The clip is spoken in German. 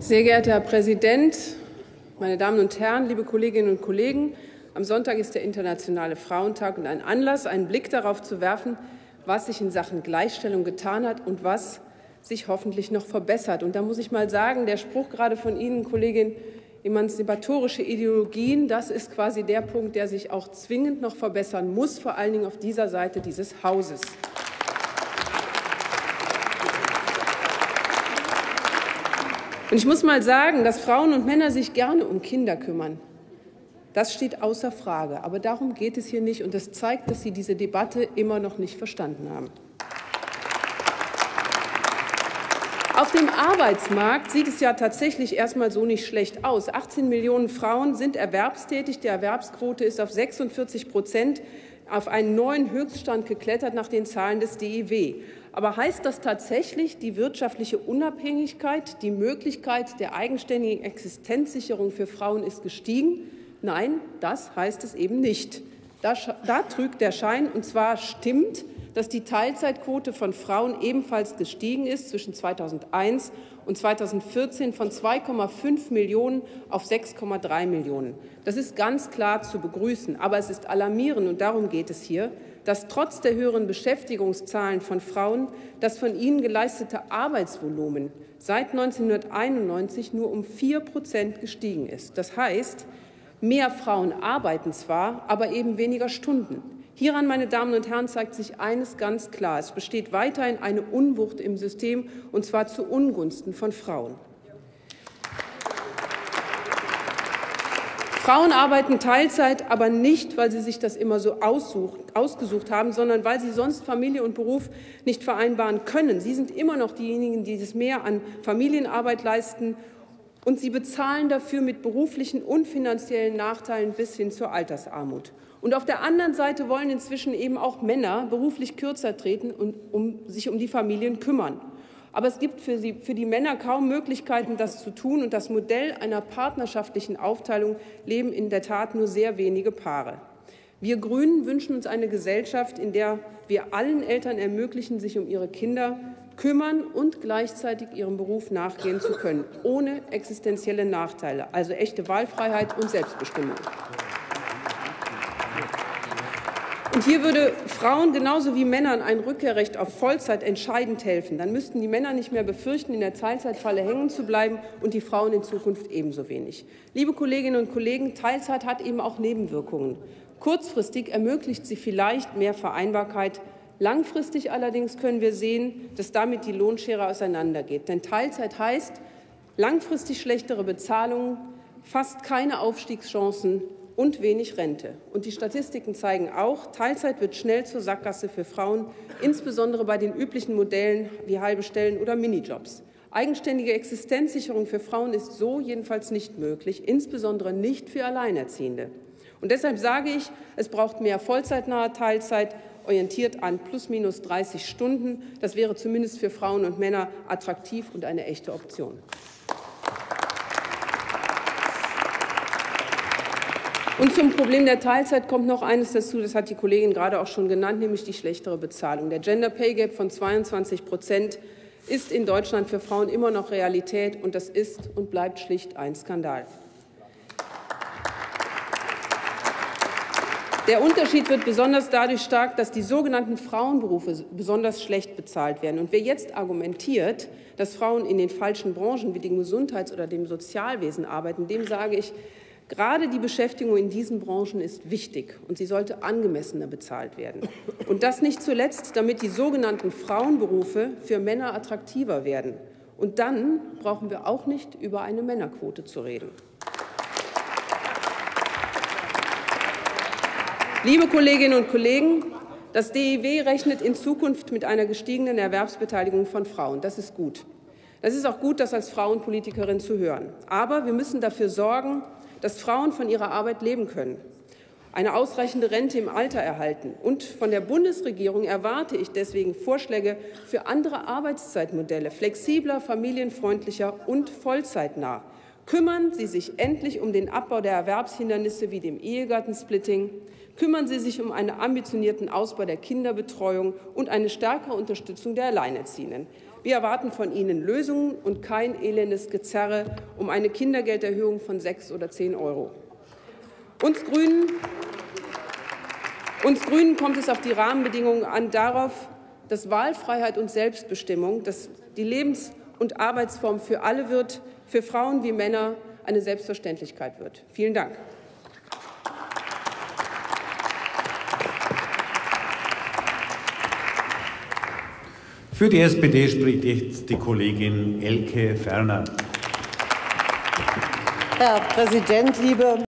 Sehr geehrter Herr Präsident, meine Damen und Herren, liebe Kolleginnen und Kollegen! Am Sonntag ist der Internationale Frauentag und ein Anlass, einen Blick darauf zu werfen, was sich in Sachen Gleichstellung getan hat und was sich hoffentlich noch verbessert. Und da muss ich mal sagen, der Spruch gerade von Ihnen, Kollegin, emanzipatorische Ideologien, das ist quasi der Punkt, der sich auch zwingend noch verbessern muss, vor allen Dingen auf dieser Seite dieses Hauses. Und ich muss mal sagen, dass Frauen und Männer sich gerne um Kinder kümmern. Das steht außer Frage. Aber darum geht es hier nicht. Und das zeigt, dass Sie diese Debatte immer noch nicht verstanden haben. Auf dem Arbeitsmarkt sieht es ja tatsächlich erstmal so nicht schlecht aus. 18 Millionen Frauen sind erwerbstätig. Die Erwerbsquote ist auf 46 Prozent auf einen neuen Höchststand geklettert nach den Zahlen des DIW. Aber heißt das tatsächlich, die wirtschaftliche Unabhängigkeit, die Möglichkeit der eigenständigen Existenzsicherung für Frauen ist gestiegen? Nein, das heißt es eben nicht. Da, da trügt der Schein, und zwar stimmt, dass die Teilzeitquote von Frauen ebenfalls gestiegen ist zwischen 2001 und 2014 von 2,5 Millionen auf 6,3 Millionen. Das ist ganz klar zu begrüßen. Aber es ist alarmierend, und darum geht es hier, dass trotz der höheren Beschäftigungszahlen von Frauen das von ihnen geleistete Arbeitsvolumen seit 1991 nur um vier Prozent gestiegen ist. Das heißt, mehr Frauen arbeiten zwar, aber eben weniger Stunden. Hieran, meine Damen und Herren, zeigt sich eines ganz klar. Es besteht weiterhin eine Unwucht im System, und zwar zu Ungunsten von Frauen. Frauen arbeiten Teilzeit, aber nicht, weil sie sich das immer so ausgesucht haben, sondern weil sie sonst Familie und Beruf nicht vereinbaren können. Sie sind immer noch diejenigen, die das mehr an Familienarbeit leisten, und sie bezahlen dafür mit beruflichen und finanziellen Nachteilen bis hin zur Altersarmut. Und auf der anderen Seite wollen inzwischen eben auch Männer beruflich kürzer treten und um, sich um die Familien kümmern. Aber es gibt für, sie, für die Männer kaum Möglichkeiten, das zu tun. Und das Modell einer partnerschaftlichen Aufteilung leben in der Tat nur sehr wenige Paare. Wir Grünen wünschen uns eine Gesellschaft, in der wir allen Eltern ermöglichen, sich um ihre Kinder kümmern und gleichzeitig ihrem Beruf nachgehen zu können, ohne existenzielle Nachteile, also echte Wahlfreiheit und Selbstbestimmung. Und hier würde Frauen genauso wie Männern ein Rückkehrrecht auf Vollzeit entscheidend helfen. Dann müssten die Männer nicht mehr befürchten, in der Teilzeitfalle hängen zu bleiben und die Frauen in Zukunft ebenso wenig. Liebe Kolleginnen und Kollegen, Teilzeit hat eben auch Nebenwirkungen. Kurzfristig ermöglicht sie vielleicht mehr Vereinbarkeit. Langfristig allerdings können wir sehen, dass damit die Lohnschere auseinandergeht. Denn Teilzeit heißt langfristig schlechtere Bezahlungen, fast keine Aufstiegschancen und wenig Rente. Und die Statistiken zeigen auch, Teilzeit wird schnell zur Sackgasse für Frauen, insbesondere bei den üblichen Modellen wie halbe Stellen oder Minijobs. Eigenständige Existenzsicherung für Frauen ist so jedenfalls nicht möglich, insbesondere nicht für Alleinerziehende. Und deshalb sage ich, es braucht mehr vollzeitnahe Teilzeit, orientiert an plus minus 30 Stunden. Das wäre zumindest für Frauen und Männer attraktiv und eine echte Option. Und zum Problem der Teilzeit kommt noch eines dazu, das hat die Kollegin gerade auch schon genannt, nämlich die schlechtere Bezahlung. Der Gender Pay Gap von 22 Prozent ist in Deutschland für Frauen immer noch Realität, und das ist und bleibt schlicht ein Skandal. Der Unterschied wird besonders dadurch stark, dass die sogenannten Frauenberufe besonders schlecht bezahlt werden. Und wer jetzt argumentiert, dass Frauen in den falschen Branchen wie dem Gesundheits- oder dem Sozialwesen arbeiten, dem sage ich, Gerade die Beschäftigung in diesen Branchen ist wichtig und sie sollte angemessener bezahlt werden. Und das nicht zuletzt, damit die sogenannten Frauenberufe für Männer attraktiver werden. Und dann brauchen wir auch nicht über eine Männerquote zu reden. Liebe Kolleginnen und Kollegen, das DIW rechnet in Zukunft mit einer gestiegenen Erwerbsbeteiligung von Frauen. Das ist gut. Das ist auch gut, das als Frauenpolitikerin zu hören. Aber wir müssen dafür sorgen, dass Frauen von ihrer Arbeit leben können, eine ausreichende Rente im Alter erhalten. Und von der Bundesregierung erwarte ich deswegen Vorschläge für andere Arbeitszeitmodelle, flexibler, familienfreundlicher und vollzeitnah. Kümmern Sie sich endlich um den Abbau der Erwerbshindernisse wie dem Ehegattensplitting. Kümmern Sie sich um einen ambitionierten Ausbau der Kinderbetreuung und eine stärkere Unterstützung der Alleinerziehenden. Wir erwarten von Ihnen Lösungen und kein elendes Gezerre um eine Kindergelderhöhung von sechs oder zehn Euro. Uns Grünen, uns Grünen kommt es auf die Rahmenbedingungen an, darauf, dass Wahlfreiheit und Selbstbestimmung, dass die Lebens- und Arbeitsform für alle wird, für Frauen wie Männer eine Selbstverständlichkeit wird. Vielen Dank. Für die SPD spricht jetzt die Kollegin Elke Ferner. Herr Präsident, liebe